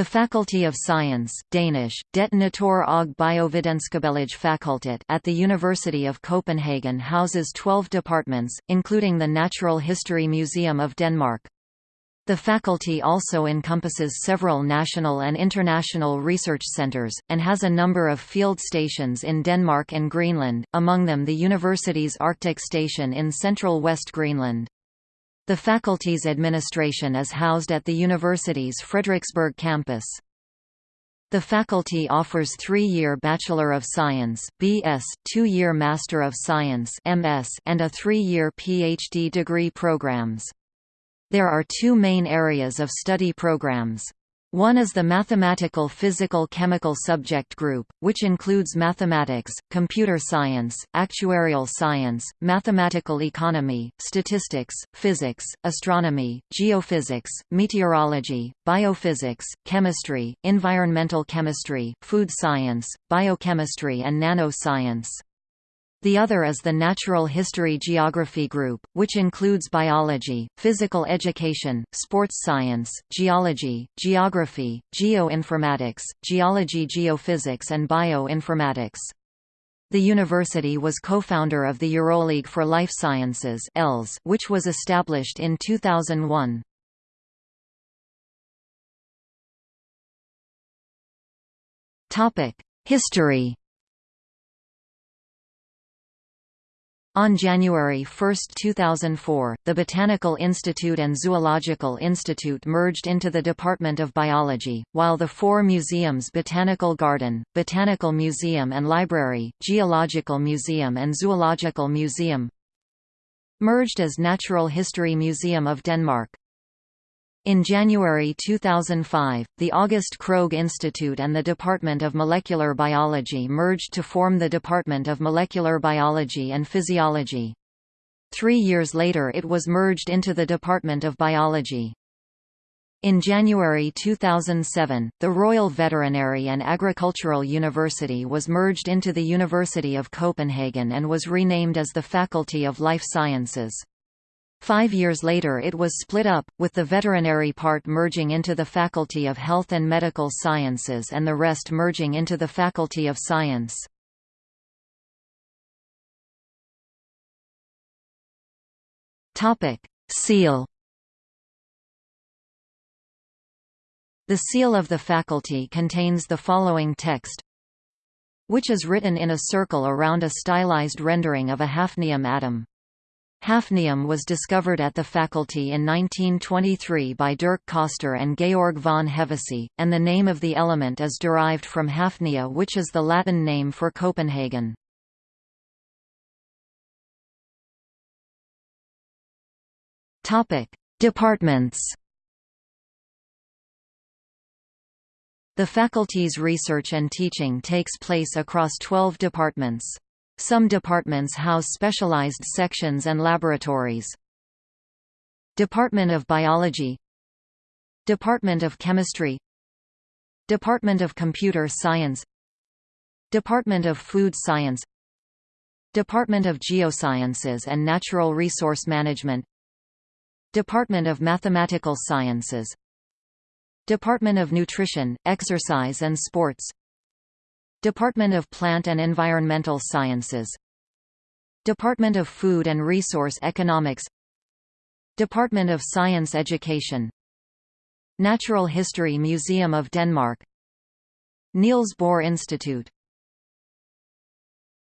The Faculty of Science Danish, Det Natur og Biovidenskabelige Fakultet at the University of Copenhagen houses 12 departments, including the Natural History Museum of Denmark. The faculty also encompasses several national and international research centers, and has a number of field stations in Denmark and Greenland, among them the university's Arctic Station in central West Greenland. The faculty's administration is housed at the university's Frederiksberg campus. The faculty offers three-year Bachelor of Science (BS), two-year Master of Science (MS), and a three-year PhD degree programs. There are two main areas of study programs. One is the Mathematical Physical Chemical Subject Group, which includes mathematics, computer science, actuarial science, mathematical economy, statistics, physics, astronomy, geophysics, meteorology, biophysics, chemistry, environmental chemistry, food science, biochemistry and nanoscience. The other is the Natural History Geography Group, which includes biology, physical education, sports science, geology, geography, geoinformatics, geology geophysics and bioinformatics. The university was co-founder of the EuroLeague for Life Sciences which was established in 2001. History On January 1, 2004, the Botanical Institute and Zoological Institute merged into the Department of Biology, while the four museums Botanical Garden, Botanical Museum and Library, Geological Museum and Zoological Museum merged as Natural History Museum of Denmark. In January 2005, the August Krogh Institute and the Department of Molecular Biology merged to form the Department of Molecular Biology and Physiology. Three years later it was merged into the Department of Biology. In January 2007, the Royal Veterinary and Agricultural University was merged into the University of Copenhagen and was renamed as the Faculty of Life Sciences. Five years later it was split up, with the veterinary part merging into the Faculty of Health and Medical Sciences and the rest merging into the Faculty of Science. Seal The seal of the faculty contains the following text which is written in a circle around a stylized rendering of a hafnium atom. Hafnium was discovered at the faculty in 1923 by Dirk Coster and Georg von Hevesy, and the name of the element is derived from Hafnia which is the Latin name for Copenhagen. Departments The faculty's research and teaching takes place across 12 departments. Some departments house specialized sections and laboratories. Department of Biology. Department of Chemistry. Department of Computer Science. Department of Food Science. Department of Geosciences and Natural Resource Management. Department of Mathematical Sciences. Department of Nutrition, Exercise and Sports Department of Plant and Environmental Sciences. Department of Food and Resource Economics. Department of Science Education. Natural History Museum of Denmark. Niels Bohr Institute